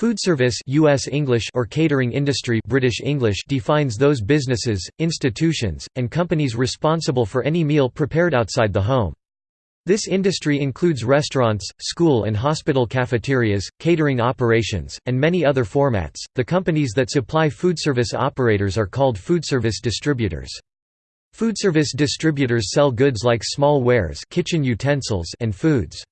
Foodservice US English or catering industry British English defines those businesses, institutions, and companies responsible for any meal prepared outside the home. This industry includes restaurants, school and hospital cafeterias, catering operations, and many other formats. The companies that supply foodservice operators are called foodservice distributors. Foodservice distributors sell goods like small wares, kitchen utensils, and foods.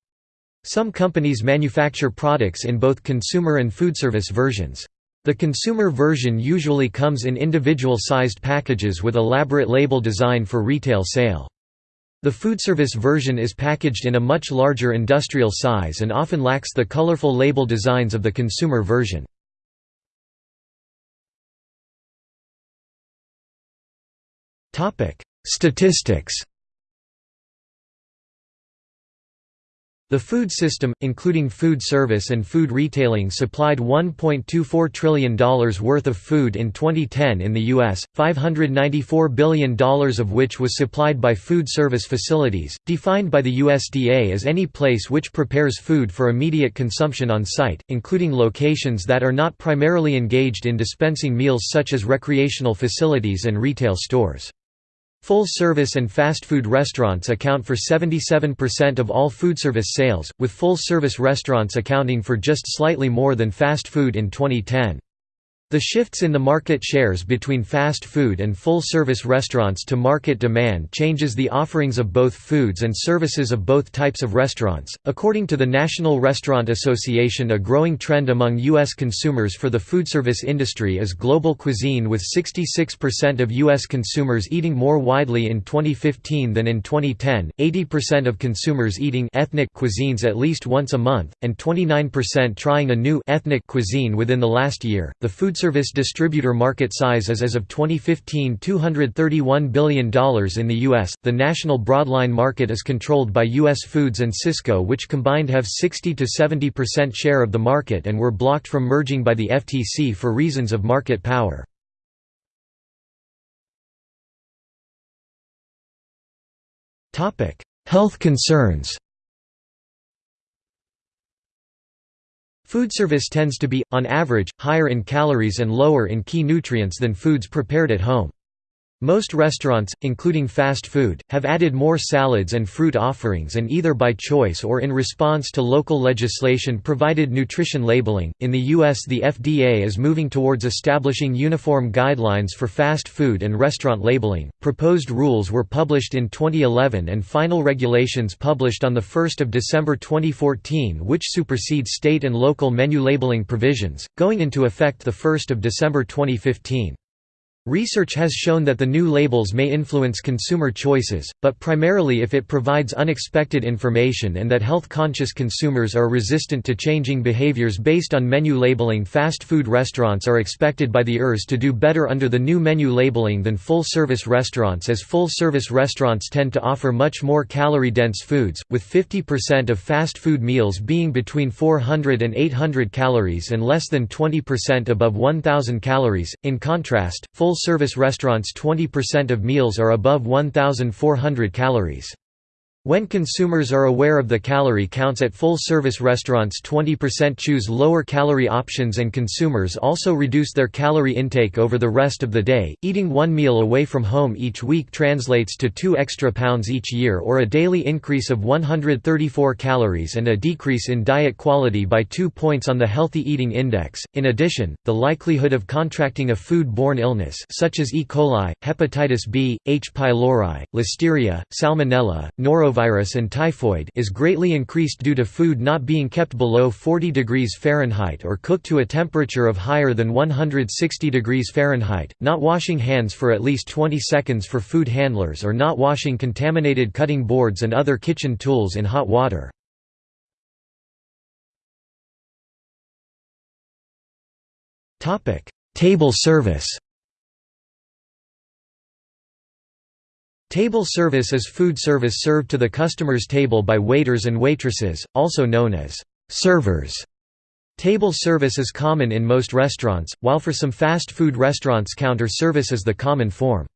Some companies manufacture products in both consumer and foodservice versions. The consumer version usually comes in individual-sized packages with elaborate label design for retail sale. The foodservice version is packaged in a much larger industrial size and often lacks the colorful label designs of the consumer version. Statistics The food system, including food service and food retailing supplied $1.24 trillion worth of food in 2010 in the U.S., $594 billion of which was supplied by food service facilities, defined by the USDA as any place which prepares food for immediate consumption on site, including locations that are not primarily engaged in dispensing meals such as recreational facilities and retail stores. Full-service and fast food restaurants account for 77% of all foodservice sales, with full-service restaurants accounting for just slightly more than fast food in 2010. The shifts in the market shares between fast food and full-service restaurants to market demand changes the offerings of both foods and services of both types of restaurants. According to the National Restaurant Association, a growing trend among US consumers for the foodservice industry is global cuisine with 66% of US consumers eating more widely in 2015 than in 2010, 80% of consumers eating ethnic cuisines at least once a month, and 29% trying a new ethnic cuisine within the last year. The food foodservice distributor market size is as of 2015 $231 billion in the U.S. The national broadline market is controlled by U.S. Foods and Sysco which combined have 60 to 70% share of the market and were blocked from merging by the FTC for reasons of market power. Health concerns Food service tends to be, on average, higher in calories and lower in key nutrients than foods prepared at home. Most restaurants, including fast food, have added more salads and fruit offerings and either by choice or in response to local legislation provided nutrition labeling. In the US, the FDA is moving towards establishing uniform guidelines for fast food and restaurant labeling. Proposed rules were published in 2011 and final regulations published on the 1st of December 2014 which supersede state and local menu labeling provisions, going into effect the 1st of December 2015. Research has shown that the new labels may influence consumer choices, but primarily if it provides unexpected information and that health-conscious consumers are resistant to changing behaviors based on menu labeling fast food restaurants are expected by the ERS to do better under the new menu labeling than full-service restaurants as full-service restaurants tend to offer much more calorie-dense foods, with 50% of fast food meals being between 400 and 800 calories and less than 20% above 1000 calories. In contrast, full Full-service restaurants 20% of meals are above 1,400 calories. When consumers are aware of the calorie counts at full-service restaurants 20% choose lower calorie options and consumers also reduce their calorie intake over the rest of the day. Eating one meal away from home each week translates to 2 extra pounds each year or a daily increase of 134 calories and a decrease in diet quality by 2 points on the Healthy Eating Index. In addition, the likelihood of contracting a food-borne illness such as E. coli, hepatitis B, H. pylori, listeria, salmonella, norovirus norovirus and typhoid is greatly increased due to food not being kept below 40 degrees Fahrenheit or cooked to a temperature of higher than 160 degrees Fahrenheit, not washing hands for at least 20 seconds for food handlers or not washing contaminated cutting boards and other kitchen tools in hot water. Table service Table service is food service served to the customer's table by waiters and waitresses, also known as servers. Table service is common in most restaurants, while for some fast food restaurants counter service is the common form.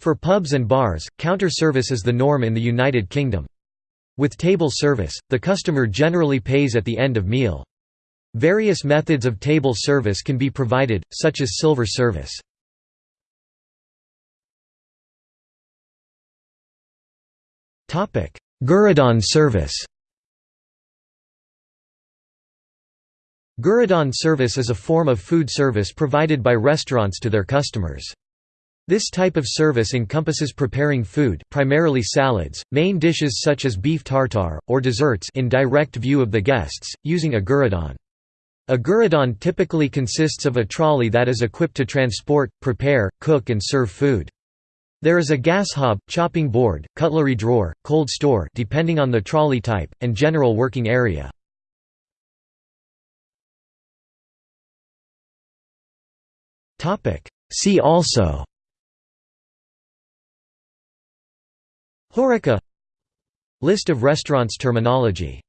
For pubs and bars, counter service is the norm in the United Kingdom. With table service, the customer generally pays at the end of meal. Various methods of table service can be provided, such as silver service. Guéridon service Guéridon service is a form of food service provided by restaurants to their customers. This type of service encompasses preparing food primarily salads, main dishes such as beef tartare, or desserts in direct view of the guests, using a guéridon. A guéridon typically consists of a trolley that is equipped to transport, prepare, cook and serve food. There is a gas hob, chopping board, cutlery drawer, cold store depending on the trolley type, and general working area. See also. Horeca. List of restaurants terminology